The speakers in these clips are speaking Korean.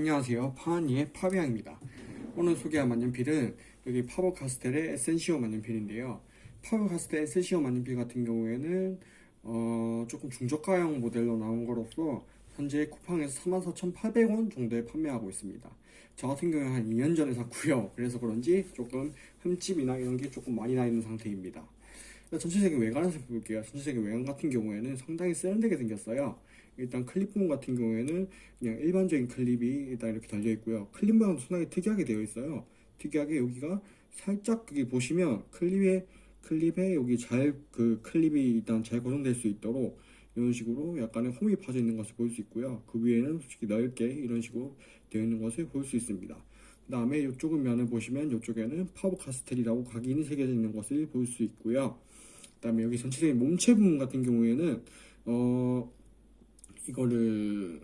안녕하세요. 파니의 파비앙입니다. 오늘 소개할 만년필은 여기 파버 카스텔의 에센시오 만년필인데요. 파버 카스텔 에센시오 만년필 같은 경우에는 어, 조금 중저가형 모델로 나온 거로서 현재 쿠팡에서 44,800원 정도에 판매하고 있습니다. 저 같은 경우에 한 2년 전에 샀고요. 그래서 그런지 조금 흠집이나 이런 게 조금 많이 나 있는 상태입니다 전체적인 외관을 살펴볼게요 전체적인 외관 같은 경우에는 상당히 세련되게 생겼어요 일단 클립 부분 같은 경우에는 그냥 일반적인 클립이 일단 이렇게 달려 있고요. 클립 모양도 상당히 특이하게 되어 있어요. 특이하게 여기가 살짝 여기 보시면 클립에 클립에 여기 잘 그 클립이 일단 잘 고정될 수 있도록 이런 식으로 약간의 홈이 파져 있는 것을 볼 수 있고요. 그 위에는 솔직히 넓게 이런 식으로 되어 있는 것을 볼 수 있습니다. 그 다음에 이쪽 면을 보시면 이쪽에는 파버 카스텔이라고 각인이 새겨져 있는 것을 볼 수 있고요. 그 다음에 여기 전체적인 몸체 부분 같은 경우에는 어 이거를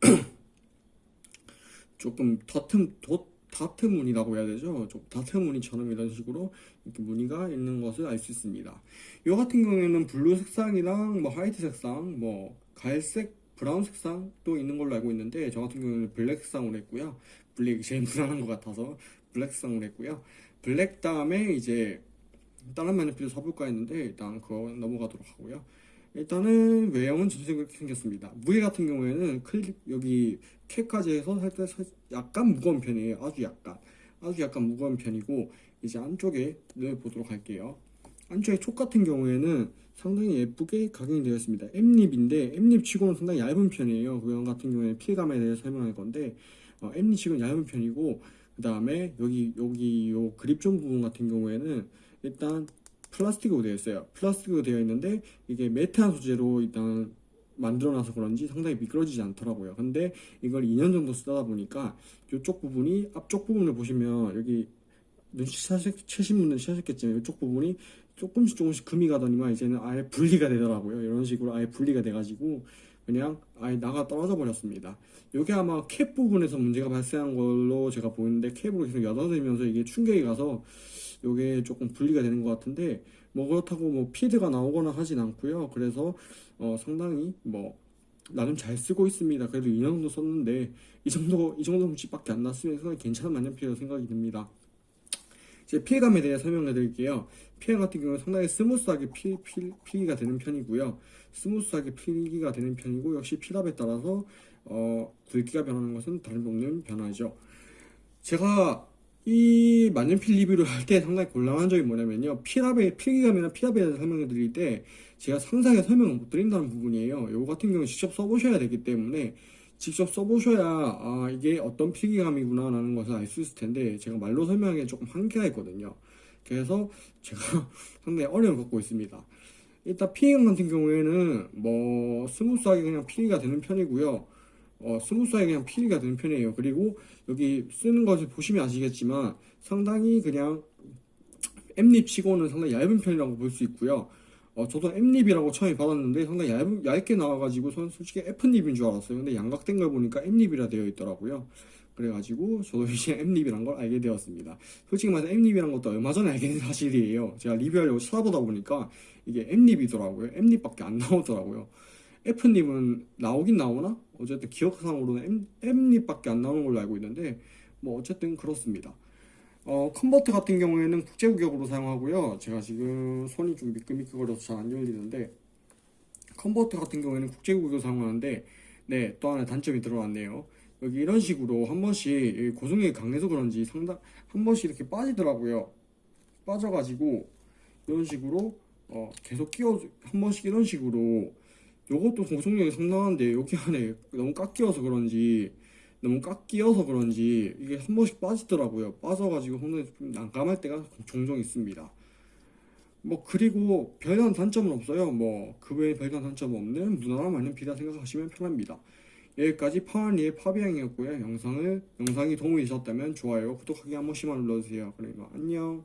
조금 도, 다트 무늬라고 해야 되죠. 좀 다트 무늬처럼 이런 식으로 이렇게 무늬가 있는 것을 알 수 있습니다. 이 같은 경우에는 블루 색상이랑 뭐 화이트 색상, 뭐 갈색, 브라운 색상도 있는 걸로 알고 있는데 저 같은 경우는 블랙 색상으로 했고요. 블랙이 제일 무난한 것 같아서 블랙 색상으로 했고요. 블랙 다음에 이제 다른 만년필을 사볼까 했는데 일단 그거 넘어가도록 하고요. 일단은 외형은 전체적으로 이렇게 생겼습니다. 무게 같은 경우에는 클립 여기 캡까지 해서 살짝 약간 무거운 편이에요. 아주 약간 아주 약간 무거운 편이고 이제 안쪽에 를 보도록 할게요. 안쪽에 촉 같은 경우에는 상당히 예쁘게 각인이 되어 있습니다. M립인데 M립 치고는 상당히 얇은 편이에요. 그 외형 같은 경우에 필감에 대해서 설명할 건데 어, M립 치고는 얇은 편이고 그 다음에 여기 여기 요 그립존 부분 같은 경우에는 일단 플라스틱으로 되어 있어요. 플라스틱으로 되어 있는데 이게 매트한 소재로 일단 만들어놔서 그런지 상당히 미끄러지지 않더라고요. 근데 이걸 2년 정도 쓰다 보니까 이쪽 부분이 앞쪽 부분을 보시면 여기 눈치채신 분들 채셨겠지만 이쪽 부분이 조금씩 조금씩 금이 가더니만 이제는 아예 분리가 되더라고요. 이런 식으로 아예 분리가 돼가지고 그냥 아예 나가 떨어져 버렸습니다. 이게 아마 캡 부분에서 문제가 발생한 걸로 제가 보이는데 캡으로 계속 여닫으면서 이게 충격이 가서 이게 조금 분리가 되는 것 같은데 뭐 그렇다고 뭐 feed가 나오거나 하진 않고요. 그래서 어 상당히 뭐 나름 잘 쓰고 있습니다. 그래도 2년 정도 썼는데 이 정도 이 정도 흠집밖에 안 났으면 괜찮은 만년필이라고 생각이 듭니다. 이제 필기감에 대해 설명해 드릴게요. 필기 같은 경우는 상당히 스무스하게 피, 피, 필기가 되는 편이고요. 스무스하게 필기가 되는 편이고 역시 필압에 따라서 어, 굵기가 변하는 것은 다름없는 변화죠. 제가 이 만년필 리뷰를 할 때 상당히 곤란한 점이 뭐냐면요. 필압의 필기감이나 필압에 대해서 설명해 드릴 때 제가 상세히 설명을 못 드린다는 부분이에요. 이거 같은 경우는 직접 써보셔야 되기 때문에 직접 써보셔야 아 이게 어떤 필기감이구나 라는 것을 알 수 있을 텐데 제가 말로 설명하기 조금 한계가 있거든요. 그래서 제가 상당히 어려움을 겪고 있습니다. 일단 필기감 같은 경우에는 뭐 스무스하게 그냥 필기가 되는 편이고요. 어, 스무스하게 그냥 필기가 되는 편이에요. 그리고 여기 쓰는 것을 보시면 아시겠지만 상당히 그냥 M nib 치고는 상당히 얇은 편이라고 볼 수 있고요 어, 저도 M nib이라고 처음에 받았는데 상당히 얇, 얇게 나와가지고 저는 솔직히 F립인 줄 알았어요. 근데 양각된 걸 보니까 M nib이라 되어 있더라고요. 그래가지고 저도 이제 M립이란 걸 알게 되었습니다. 솔직히 말해서 M립이란 것도 얼마 전에 알게 된 사실이에요. 제가 리뷰하려고 찾아보다 보니까 이게 M립이더라고요. M립밖에 안 나오더라고요. F립은 나오긴 나오나? 어쨌든 기억상으로는 M, M립밖에 안 나오는 걸로 알고 있는데 뭐 어쨌든 그렇습니다. 어, 컨버터 같은 경우에는 국제구격으로 사용하고요. 제가 지금 손이 좀 미끌미끌거려서 잘 안 열리는데 컨버터 같은 경우에는 국제구격으로 사용하는데 네, 또 하나 단점이 들어왔네요. 여기 이런 식으로 한 번씩 고정력이 강해서 그런지 상당 한 번씩 이렇게 빠지더라고요. 빠져가지고 이런 식으로 어, 계속 끼워 한 번씩 이런 식으로 요것도 고정력이 상당한데 여기 안에 너무 깎 끼워서 그런지 너무 꽉 끼어서 그런지 이게 한 번씩 빠지더라고요. 빠져가지고 손에 좀 난감할 때가 종종 있습니다. 뭐 그리고 별다른 단점은 없어요. 뭐 그 외에 별다른 단점 없는 무난한 만년필이라 생각하시면 편합니다. 여기까지 파원리의 파비앙이었고요. 영상을 영상이 도움이 되셨다면 좋아요 구독하기 한 번씩만 눌러주세요. 그리고 안녕